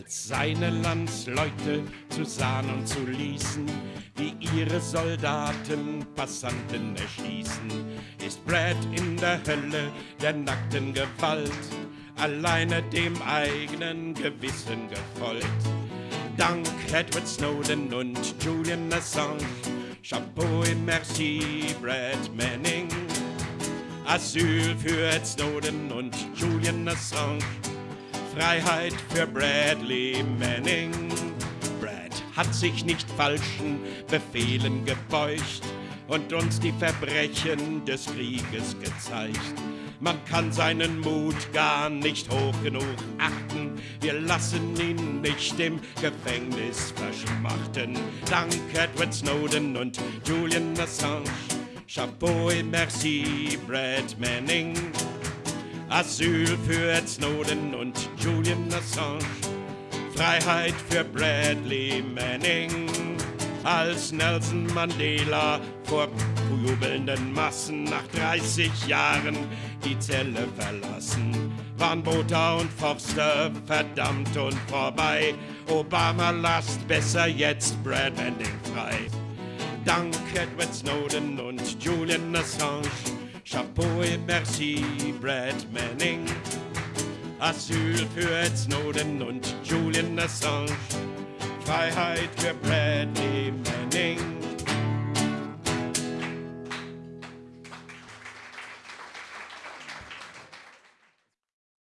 als seine Landsleute zu sahen und zu ließen, wie ihre Soldaten Passanten erschießen, ist Brad in der Hölle der nackten Gewalt, alleine dem eigenen Gewissen gefolgt. Dank Edward Snowden und Julian Assange, Chapeau et merci, Brad Manning. Asyl für Ed Snowden und Julian Assange. Freiheit für Bradley Manning. Brad hat sich nicht falschen Befehlen gebeugt und uns die Verbrechen des Krieges gezeigt. Man kann seinen Mut gar nicht hoch genug achten. Wir lassen ihn nicht im Gefängnis verschmachten. Dank Edward Snowden und Julian Assange. Chapeau et merci, Brad Manning. Asyl für Ed Snowden und Julian Assange. Freiheit für Bradley Manning. Als Nelson Mandela vor jubelnden Massen nach 30 Jahren die Zelle verlassen, waren Botha und Forster verdammt und vorbei. Obama lasst besser jetzt Brad Manning frei. Dank Edward Snowden und Julian Assange. Merci, Brad Manning. Asyl für Ed Snowden und Julian Assange. Freiheit für Bradley Manning.